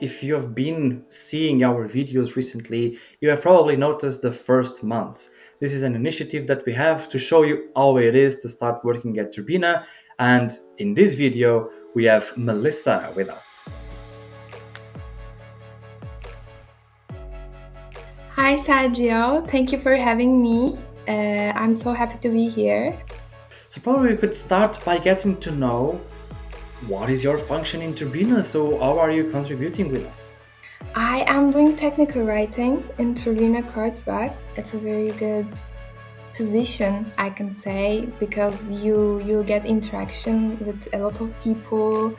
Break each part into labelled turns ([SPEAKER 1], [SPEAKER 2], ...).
[SPEAKER 1] If you have been seeing our videos recently, you have probably noticed the first month. This is an initiative that we have to show you how it is to start working at Turbine. And in this video, we have Melissa with us.
[SPEAKER 2] Hi, Sergio. Thank you for having me. Uh, I'm so happy to be here.
[SPEAKER 1] So probably we could start by getting to know what is your function in Turbine? So how are you contributing with us?
[SPEAKER 2] I am doing technical writing in Turbine Kreuzberg. It's a very good position, I can say, because you you get interaction with a lot of people.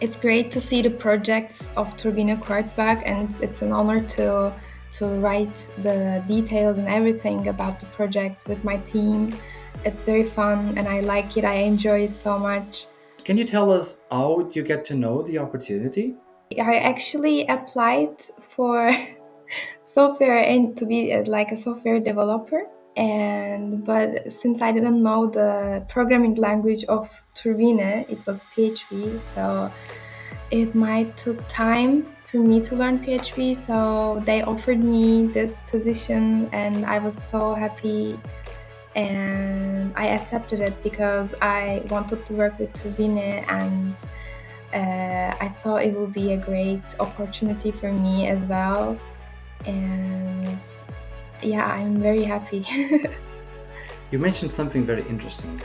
[SPEAKER 2] It's great to see the projects of Turbine Kreuzberg, and it's, it's an honor to to write the details and everything about the projects with my team. It's very fun, and I like it. I enjoy it so much.
[SPEAKER 1] Can you tell us how you get to know the opportunity?
[SPEAKER 2] I actually applied for software and to be uh, like a software developer and but since I didn't know the programming language of Turbine, it was PHP, so it might took time for me to learn PHP. So they offered me this position, and I was so happy and I accepted it because I wanted to work with Turbine and uh, I thought it would be a great opportunity for me as well. And yeah, I'm very happy.
[SPEAKER 1] you mentioned something very interesting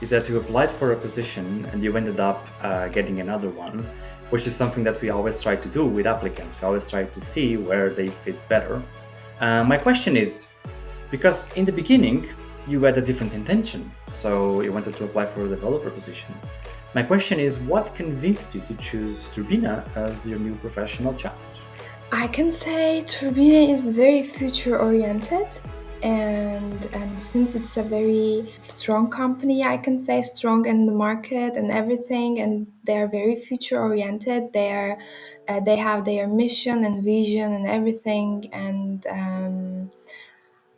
[SPEAKER 1] is that you applied for a position and you ended up uh, getting another one, which is something that we always try to do with applicants. We always try to see where they fit better. Uh, my question is, because in the beginning, you had a different intention. So you wanted to apply for a developer position. My question is, what convinced you to choose Turbine as your new professional challenge?
[SPEAKER 2] I can say Turbine is very future oriented and and since it's a very strong company i can say strong in the market and everything and they're very future oriented they're uh, they have their mission and vision and everything and um,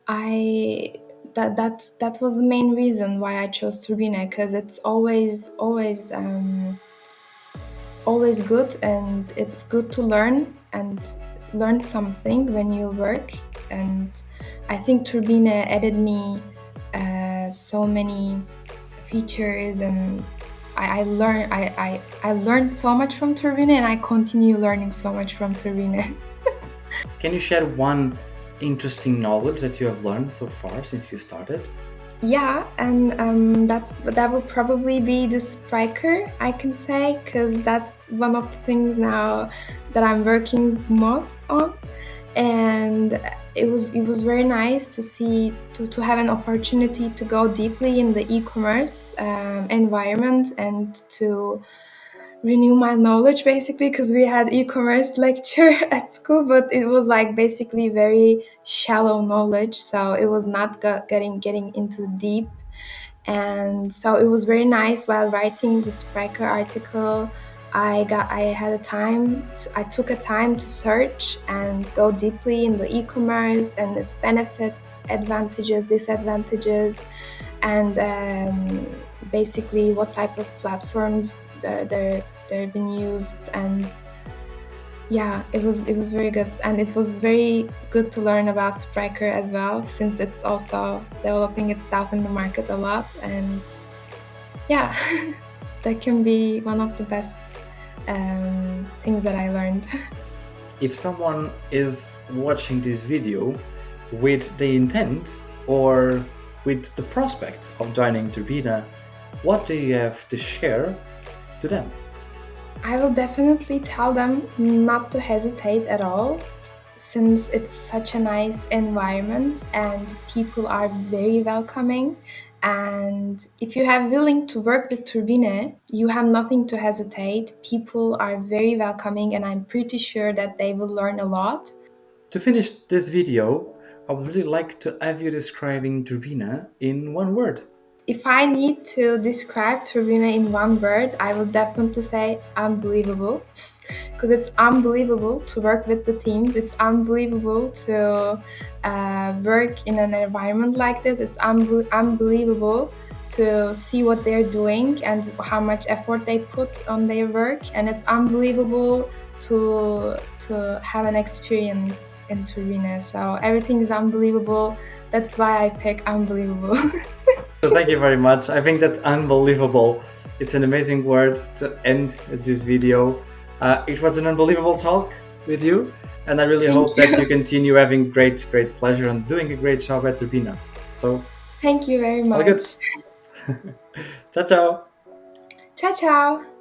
[SPEAKER 2] i that that's that was the main reason why I chose Turbine because it's always always um, always good and it's good to learn and learn something when you work and I think Turbine added me uh, so many features and I, I learned I, I, I learned so much from Turbine and I continue learning so much from Turbine.
[SPEAKER 1] Can you share one interesting knowledge that you have learned so far since you started?
[SPEAKER 2] Yeah, and um, that's that will probably be the Spryker, I can say, because that's one of the things now that I'm working most on, and it was it was very nice to see to, to have an opportunity to go deeply in the e-commerce um, environment and to renew my knowledge basically because we had e-commerce lecture at school but it was like basically very shallow knowledge so it was not getting getting into deep. And so it was very nice while writing the Spryker article. I got I had a time to, I took a time to search and go deeply in the e-commerce and its benefits advantages disadvantages and um, basically what type of platforms they're, they're they're been used and yeah it was it was very good and it was very good to learn about Spryker as well since it's also developing itself in the market a lot and yeah that can be one of the best um, things that I learned.
[SPEAKER 1] if someone is watching this video with the intent or with the prospect of joining Turbine, what do you have to share to them?
[SPEAKER 2] I will definitely tell them not to hesitate at all since it's such a nice environment and people are very welcoming and if you have willing to work with Turbine, you have nothing to hesitate. People are very welcoming and I'm pretty sure that they will learn a lot.
[SPEAKER 1] To finish this video, I would really like to have you describing Turbine in one word.
[SPEAKER 2] If I need to describe Turbine in one word, I would definitely say unbelievable. Because it's unbelievable to work with the teams. It's unbelievable to uh, work in an environment like this. It's unbe unbelievable to see what they're doing and how much effort they put on their work. And it's unbelievable to to have an experience in Turbine. So everything is unbelievable. That's why I pick unbelievable.
[SPEAKER 1] so thank you very much. I think that unbelievable. It's an amazing word to end this video. Uh, it was an unbelievable talk with you, and I really
[SPEAKER 2] Thank
[SPEAKER 1] hope
[SPEAKER 2] you.
[SPEAKER 1] that you continue having great, great pleasure and doing a great job at Turbine. So,
[SPEAKER 2] Thank you very much.
[SPEAKER 1] all good.
[SPEAKER 2] much.
[SPEAKER 1] ciao, ciao.
[SPEAKER 2] Ciao, ciao.